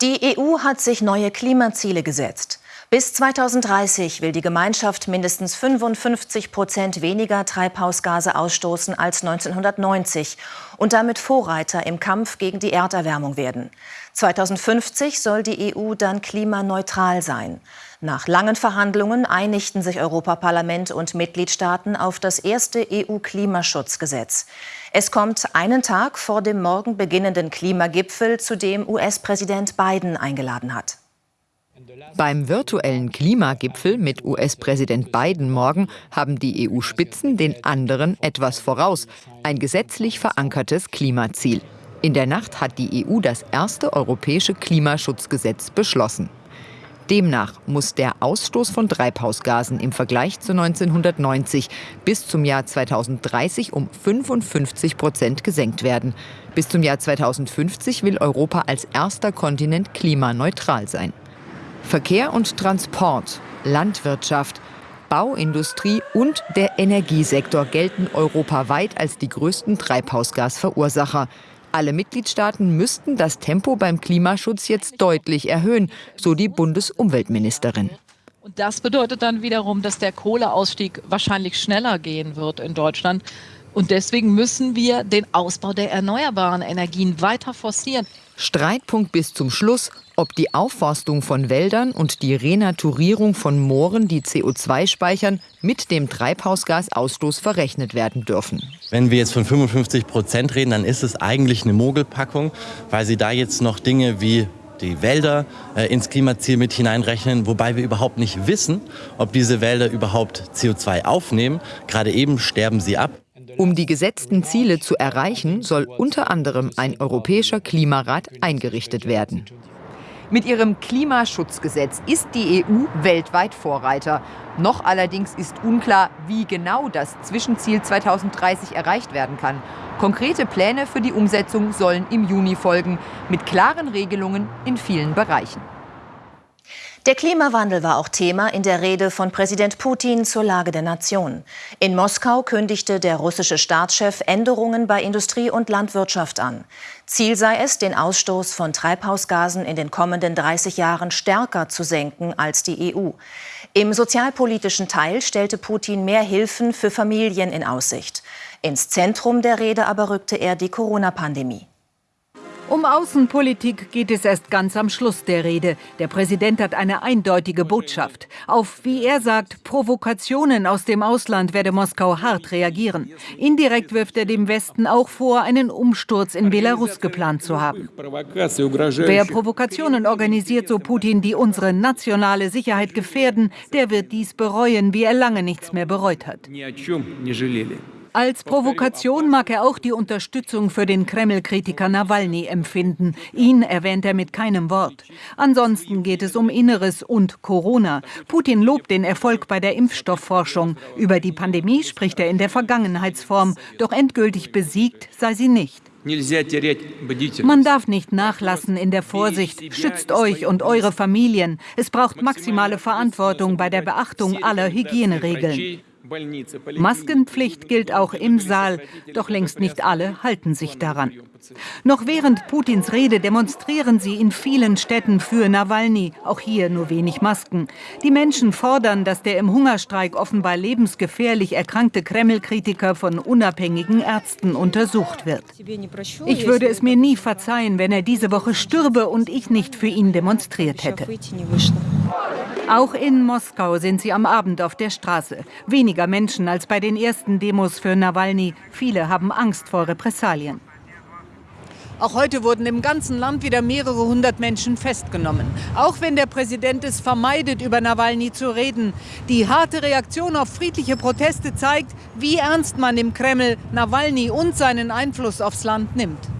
Die EU hat sich neue Klimaziele gesetzt. Bis 2030 will die Gemeinschaft mindestens 55 Prozent weniger Treibhausgase ausstoßen als 1990 und damit Vorreiter im Kampf gegen die Erderwärmung werden. 2050 soll die EU dann klimaneutral sein. Nach langen Verhandlungen einigten sich Europaparlament und Mitgliedstaaten auf das erste EU-Klimaschutzgesetz. Es kommt einen Tag vor dem morgen beginnenden Klimagipfel, zu dem US-Präsident Biden eingeladen hat. Beim virtuellen Klimagipfel mit US-Präsident Biden morgen haben die EU-Spitzen den anderen etwas voraus, ein gesetzlich verankertes Klimaziel. In der Nacht hat die EU das erste europäische Klimaschutzgesetz beschlossen. Demnach muss der Ausstoß von Treibhausgasen im Vergleich zu 1990 bis zum Jahr 2030 um 55 Prozent gesenkt werden. Bis zum Jahr 2050 will Europa als erster Kontinent klimaneutral sein. Verkehr und Transport, Landwirtschaft, Bauindustrie und der Energiesektor gelten europaweit als die größten Treibhausgasverursacher. Alle Mitgliedstaaten müssten das Tempo beim Klimaschutz jetzt deutlich erhöhen, so die Bundesumweltministerin. Und das bedeutet dann wiederum, dass der Kohleausstieg wahrscheinlich schneller gehen wird in Deutschland. Und deswegen müssen wir den Ausbau der erneuerbaren Energien weiter forcieren. Streitpunkt bis zum Schluss, ob die Aufforstung von Wäldern und die Renaturierung von Mooren, die CO2 speichern, mit dem Treibhausgasausstoß verrechnet werden dürfen. Wenn wir jetzt von 55 Prozent reden, dann ist es eigentlich eine Mogelpackung, weil sie da jetzt noch Dinge wie die Wälder äh, ins Klimaziel mit hineinrechnen, wobei wir überhaupt nicht wissen, ob diese Wälder überhaupt CO2 aufnehmen. Gerade eben sterben sie ab. Um die gesetzten Ziele zu erreichen, soll unter anderem ein europäischer Klimarat eingerichtet werden. Mit ihrem Klimaschutzgesetz ist die EU weltweit Vorreiter. Noch allerdings ist unklar, wie genau das Zwischenziel 2030 erreicht werden kann. Konkrete Pläne für die Umsetzung sollen im Juni folgen, mit klaren Regelungen in vielen Bereichen. Der Klimawandel war auch Thema in der Rede von Präsident Putin zur Lage der Nation. In Moskau kündigte der russische Staatschef Änderungen bei Industrie und Landwirtschaft an. Ziel sei es, den Ausstoß von Treibhausgasen in den kommenden 30 Jahren stärker zu senken als die EU. Im sozialpolitischen Teil stellte Putin mehr Hilfen für Familien in Aussicht. Ins Zentrum der Rede aber rückte er die Corona-Pandemie. Um Außenpolitik geht es erst ganz am Schluss der Rede. Der Präsident hat eine eindeutige Botschaft. Auf, wie er sagt, Provokationen aus dem Ausland werde Moskau hart reagieren. Indirekt wirft er dem Westen auch vor, einen Umsturz in Belarus geplant zu haben. Wer Provokationen organisiert, so Putin, die unsere nationale Sicherheit gefährden, der wird dies bereuen, wie er lange nichts mehr bereut hat. Als Provokation mag er auch die Unterstützung für den Kreml-Kritiker Nawalny empfinden. Ihn erwähnt er mit keinem Wort. Ansonsten geht es um Inneres und Corona. Putin lobt den Erfolg bei der Impfstoffforschung. Über die Pandemie spricht er in der Vergangenheitsform. Doch endgültig besiegt sei sie nicht. Man darf nicht nachlassen in der Vorsicht. Schützt euch und eure Familien. Es braucht maximale Verantwortung bei der Beachtung aller Hygieneregeln. Maskenpflicht gilt auch im Saal, doch längst nicht alle halten sich daran. Noch während Putins Rede demonstrieren sie in vielen Städten für Nawalny, auch hier nur wenig Masken. Die Menschen fordern, dass der im Hungerstreik offenbar lebensgefährlich erkrankte Kreml-Kritiker von unabhängigen Ärzten untersucht wird. Ich würde es mir nie verzeihen, wenn er diese Woche stürbe und ich nicht für ihn demonstriert hätte. Auch in Moskau sind sie am Abend auf der Straße. Weniger Menschen als bei den ersten Demos für Nawalny. Viele haben Angst vor Repressalien. Auch heute wurden im ganzen Land wieder mehrere hundert Menschen festgenommen. Auch wenn der Präsident es vermeidet, über Nawalny zu reden. Die harte Reaktion auf friedliche Proteste zeigt, wie ernst man im Kreml Nawalny und seinen Einfluss aufs Land nimmt.